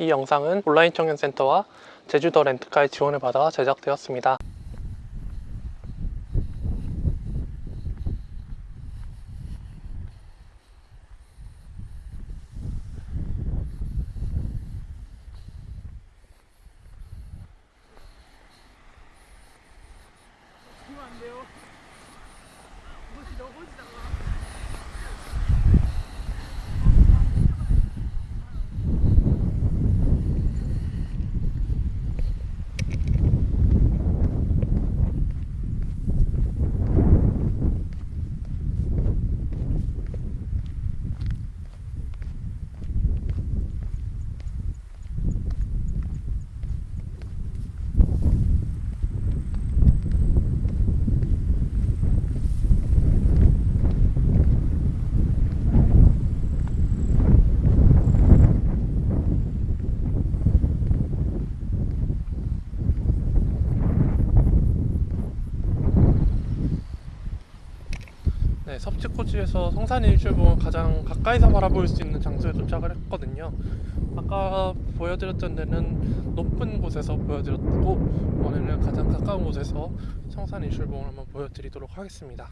이 영상은 온라인 청년센터와 제주도 렌트카의 지원을 받아 제작되었습니다. 네, 섭지코지에서 성산 일출봉을 가장 가까이서 바라볼 수 있는 장소에 도착을 했거든요. 아까 보여드렸던 데는 높은 곳에서 보여드렸고 오늘은 가장 가까운 곳에서 성산 일출봉을 한번 보여드리도록 하겠습니다.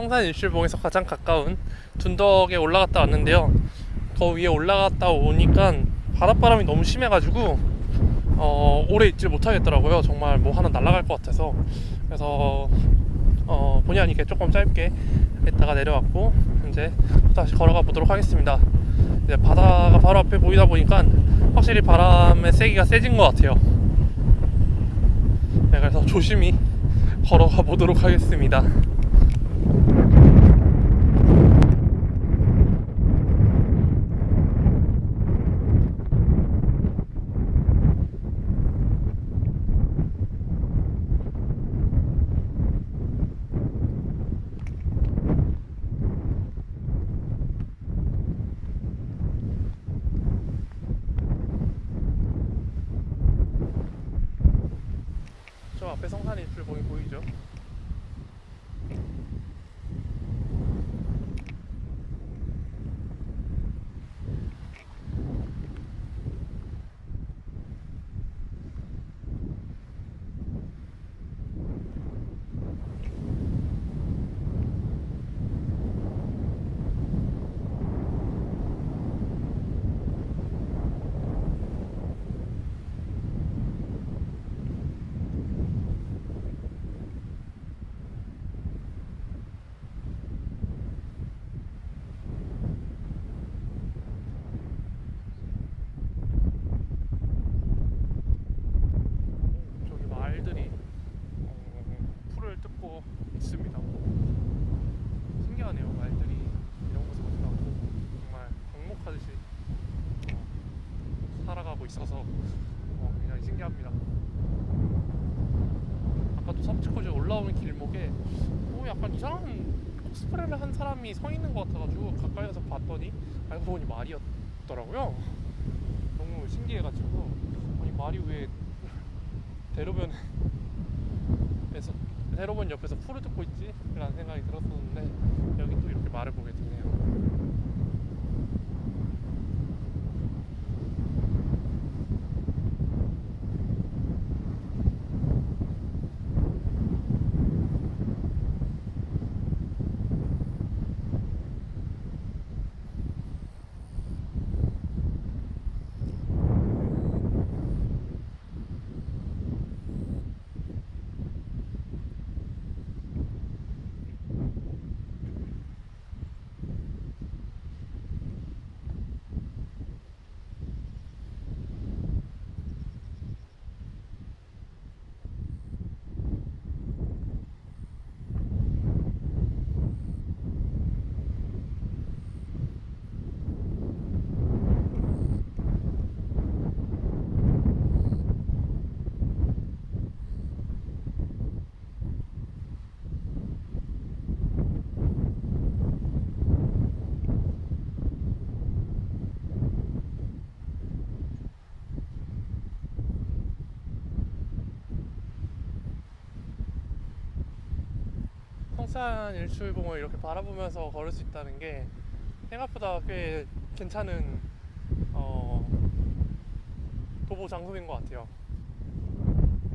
성산 일출봉에서 가장 가까운 둔덕에 올라갔다 왔는데요. 더 위에 올라갔다 오니까 바닷바람이 너무 심해가지고 어, 오래 있질 못하겠더라고요. 정말 뭐 하나 날아갈 것 같아서 그래서 어, 본의 아니게 조금 짧게 했다가 내려왔고 이제 다시 걸어가 보도록 하겠습니다. 이제 바다가 바로 앞에 보이다 보니까 확실히 바람의 세기가 세진 것 같아요. 네, 그래서 조심히 걸어가 보도록 하겠습니다. 저 앞에 성산이 일출봉이 보이죠? 저기 말들이 어, 풀을 뜯고 있습니다. 신기하네요. 말들이 이런 곳에 나고 정말 광목하듯이 어, 살아가고 있어서 어, 굉장히 신기합니다. 아까도 섭지코지 올라오는 길목에 어, 약간 이상한 코스프레를 한 사람이 서 있는 것 같아가지고 가까이 가서 봤더니 알고 보니 말이었더라고요. 너무 신기해가지고 아니 말이 왜 대로변에서 대로변 옆에서 풀을 뜯고 있지? 라는 생각이 들었었는데 여기 또 이렇게 말을 보게 성산 일출봉을 이렇게 바라보면서 걸을 수 있다는 게 생각보다 꽤 괜찮은 어, 도보 장소인 것 같아요.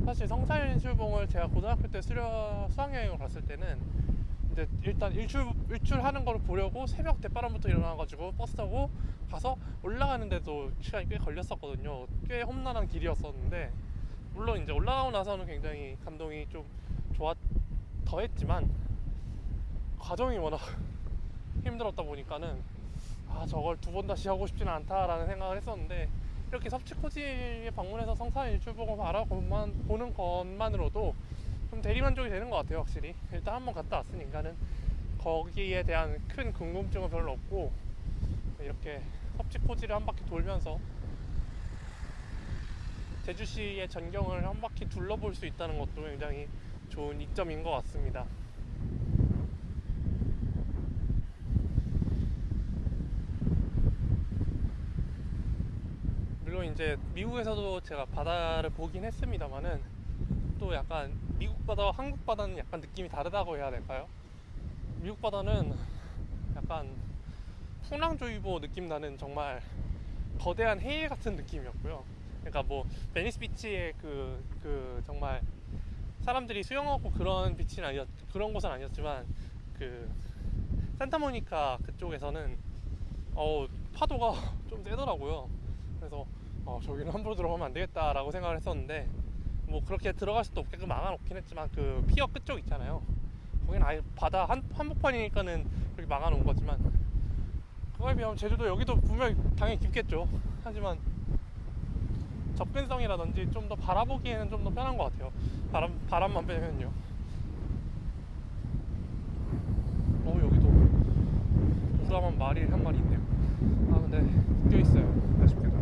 사실 성산 일출봉을 제가 고등학교 때 수련 수학여행을 갔을 때는 이제 일단 일출 일출하는 걸 보려고 새벽 대바람부터 일어나가지고 버스 타고 가서 올라가는데도 시간이 꽤 걸렸었거든요. 꽤 험난한 길이었었는데 물론 이제 올라가고 나서는 굉장히 감동이 좀 좋았 더했지만 과정이 워낙 힘들었다 보니까는 아 저걸 두 번 다시 하고 싶지는 않다라는 생각을 했었는데 이렇게 섭취코지에 방문해서 성산 일출봉을 바라보는 것만으로도 좀 대리만족이 되는 것 같아요 확실히 일단 한번 갔다 왔으니까는 거기에 대한 큰 궁금증은 별로 없고 이렇게 섭취코지를 한 바퀴 돌면서 제주시의 전경을 한 바퀴 둘러볼 수 있다는 것도 굉장히 좋은 이점인 것 같습니다. 물론 이제 미국에서도 제가 바다를 보긴 했습니다만은 또 약간 미국 바다와 한국 바다는 약간 느낌이 다르다고 해야 될까요? 미국 바다는 약간 풍랑조이보 느낌 나는 정말 거대한 해일 같은 느낌이었고요. 그러니까 뭐 베니스 비치의 그, 그 정말 사람들이 수영하고 그런 비치는 아니었 그런 곳은 아니었지만 그 산타모니카 그쪽에서는 어 파도가 좀 세더라고요. 그래서 어 저기는 함부로 들어가면 안 되겠다라고 생각을 했었는데 뭐 그렇게 들어갈 수도 없게끔 막아놓긴 했지만 그 pier 끝쪽 있잖아요. 거기는 아예 바다 한 한복판이니까는 그렇게 막아놓은 거지만 그거에 비하면 제주도 여기도 분명히 당연히 깊겠죠. 하지만 접근성이라든지 좀 더 바라보기에는 좀 더 편한 것 같아요. 바람 바람만 빼면요. 어 여기도 우람한 말이 한 마리 있네요. 아 근데 묶여 있어요. 아쉽게도.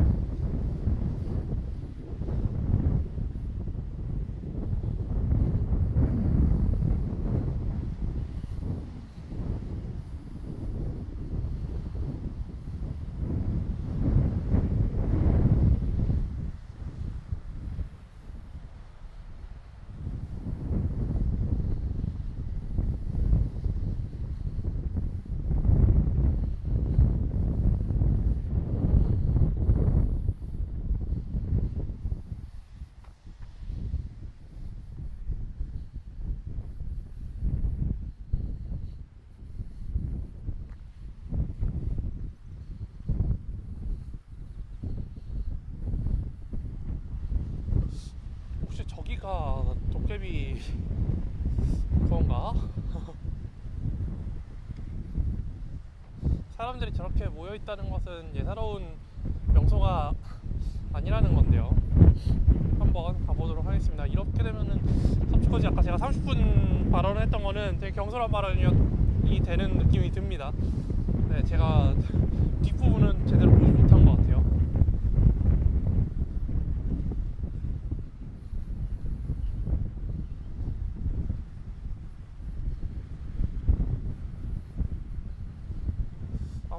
혹시 저기가 도깨비 그건가? 사람들이 저렇게 모여 있다는 것은 예사로운 명소가 아니라는 건데요. 한번 가보도록 하겠습니다. 이렇게 되면은 섭취까지 아까 제가 30분 발언을 했던 거는 되게 경솔한 발언이 되는 느낌이 듭니다. 네, 제가 뒷부분은 제대로 보지 못한 것 같아요.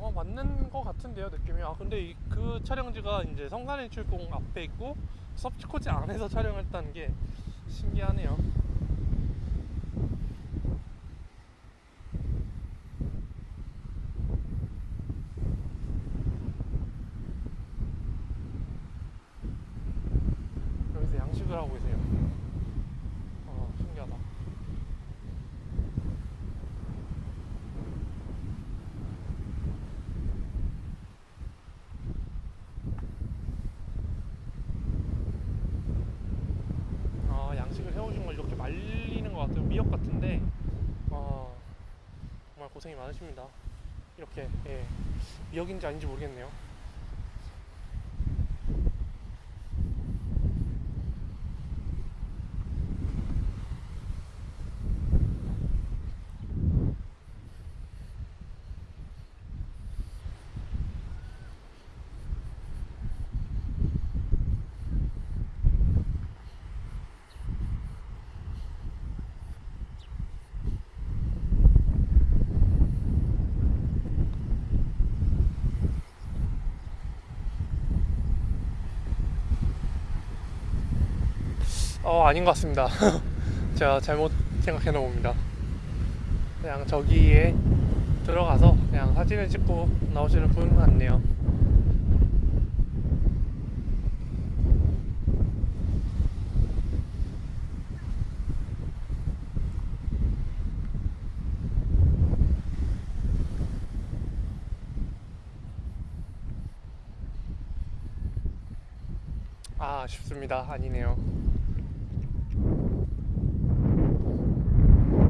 아마 맞는 것 같은데요 느낌이? 아 근데 이, 그 촬영지가 이제 성산일출봉 앞에 있고 섭지코지 안에서 촬영했다는 게 신기하네요 여기서 양식을 하고 계세요 어 신기하다 아, 양식을 해오신 걸 이렇게 말리는 것 같아요. 미역 같은데, 어, 정말 고생이 많으십니다. 이렇게, 예, 미역인지 아닌지 모르겠네요. 어, 아닌 것 같습니다. 제가 잘못 생각해 놓은 겁니다. 그냥 저기에 들어가서 그냥 사진을 찍고 나오시는 분 같네요. 아, 아쉽습니다. 아니네요.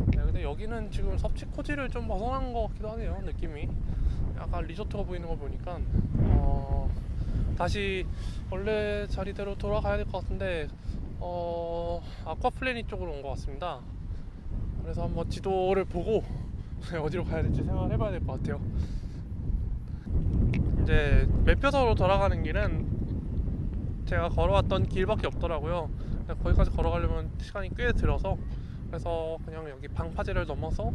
네, 근데 여기는 지금 섭지 코지를 좀 벗어난 것 같기도 하네요. 느낌이 약간 리조트가 보이는 거 보니까 어, 다시 원래 자리대로 돌아가야 될 것 같은데 어, 아쿠아플래닛 쪽으로 온 것 같습니다. 그래서 한번 지도를 보고 어디로 가야 될지 생각을 해봐야 될 것 같아요. 이제 매표소로 돌아가는 길은 제가 걸어왔던 길밖에 없더라고요. 거기까지 걸어가려면 시간이 꽤 들어서 그래서 그냥 여기 방파제를 넘어서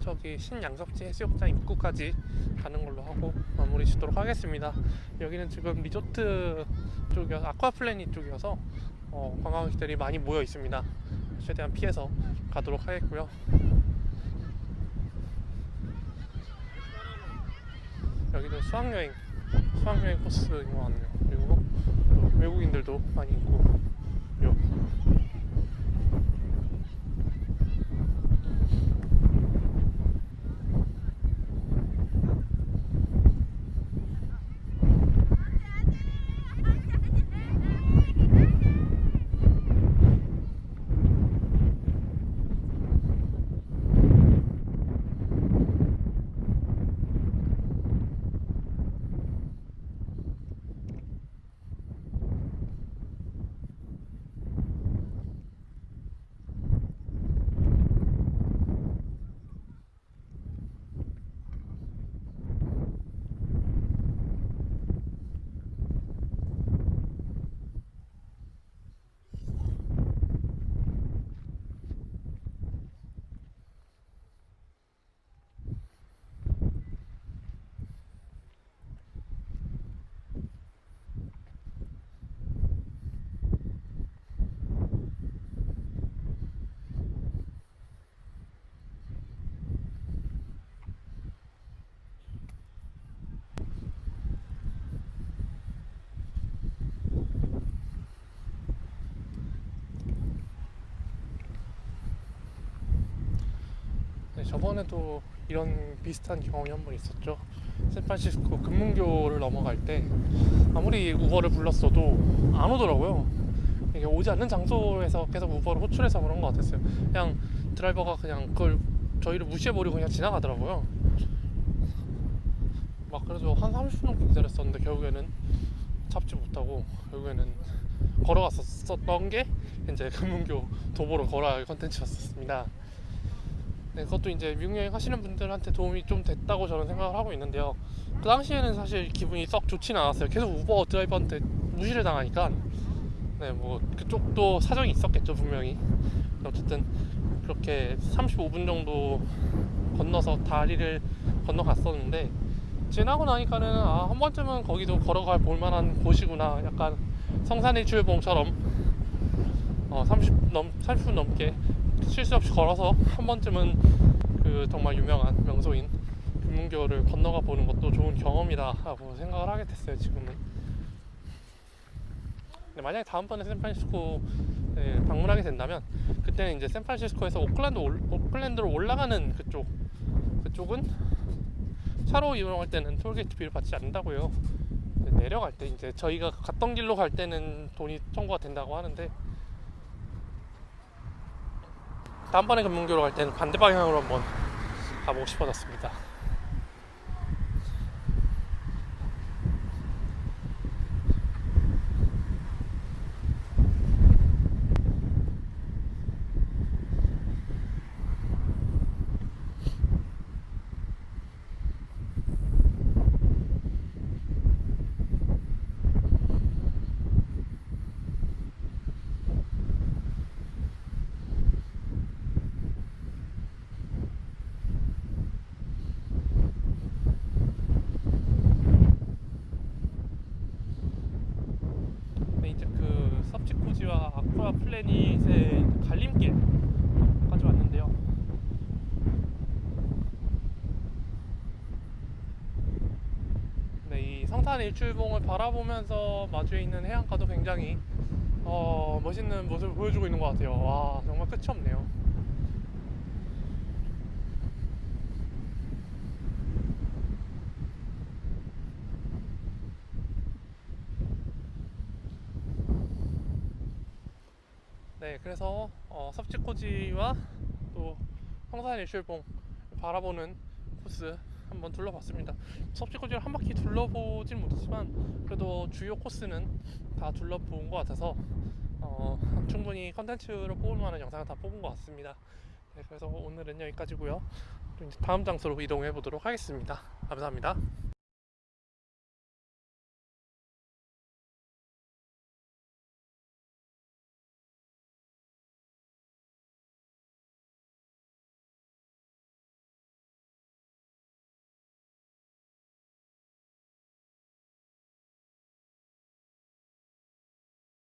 저기 신양석지 해수욕장 입구까지 가는 걸로 하고 마무리 짓도록 하겠습니다. 여기는 지금 리조트 쪽이어서 아쿠아플래닛 쪽이어서 어, 관광객들이 많이 모여 있습니다. 최대한 피해서 가도록 하겠고요. 여기도 수학여행 수학여행 코스인 것 같네요. 그리고 또 외국인들도 많이 있고 요. 네, 저번에도 이런 비슷한 경험이 한 번 있었죠. 샌프란시스코 금문교를 넘어갈 때 아무리 우버를 불렀어도 안 오더라고요. 이게 오지 않는 장소에서 계속 우버를 호출해서 그런 것 같았어요. 그냥 드라이버가 그냥 그걸 저희를 무시해버리고 그냥 지나가더라고요. 막 그래서 한 30분 넘게 기다렸었는데 결국에는 잡지 못하고 결국에는 걸어갔었던 게 이제 금문교 도보로 걸어갈 컨텐츠였습니다. 네, 그것도 이제 미국 여행 하시는 분들한테 도움이 좀 됐다고 저는 생각을 하고 있는데요. 그 당시에는 사실 기분이 썩 좋지는 않았어요. 계속 우버 드라이버한테 무시를 당하니까. 네, 뭐 그쪽도 사정이 있었겠죠, 분명히. 어쨌든 그렇게 35분 정도 건너서 다리를 건너갔었는데 지나고 나니까는 아, 한 번쯤은 거기도 걸어갈 볼만한 곳이구나. 약간 성산일 주일봉처럼 어, 30 넘, 30분 넘게 실수 없이 걸어서 한 번쯤은 그 정말 유명한 명소인 금문교를 건너가 보는 것도 좋은 경험이다 라고 생각을 하게 됐어요 지금은. 근데 만약에 다음번에 샌프란시스코에 방문하게 된다면 그때는 이제 샌프란시스코에서 오클랜드 올, 오클랜드로 올라가는 그쪽 그쪽은 차로 이용할 때는 톨게이트 비를 받지 않는다고요. 근데 내려갈 때 이제 저희가 갔던 길로 갈 때는 돈이 청구가 된다고 하는데 다음번에 금문교로 갈 때는 반대 방향으로 한번 가보고 싶어졌습니다. 달림길 가져왔는데요. 네, 이 성탄 일출봉을 바라보면서 마주에 있는 해안가도 굉장히 어, 멋있는 모습을 보여주고 있는 것 같아요. 와 정말 끝이 없네요. 네 그래서 섭지코지와 또 성산 일출봉 바라보는 코스 한번 둘러봤습니다. 섭지코지를 한 바퀴 둘러보진 못했지만 그래도 주요 코스는 다 둘러본 것 같아서 어, 충분히 컨텐츠로 뽑을 만한 영상을 다 뽑은 것 같습니다. 네, 그래서 오늘은 여기까지고요. 다음 장소로 이동해 보도록 하겠습니다. 감사합니다.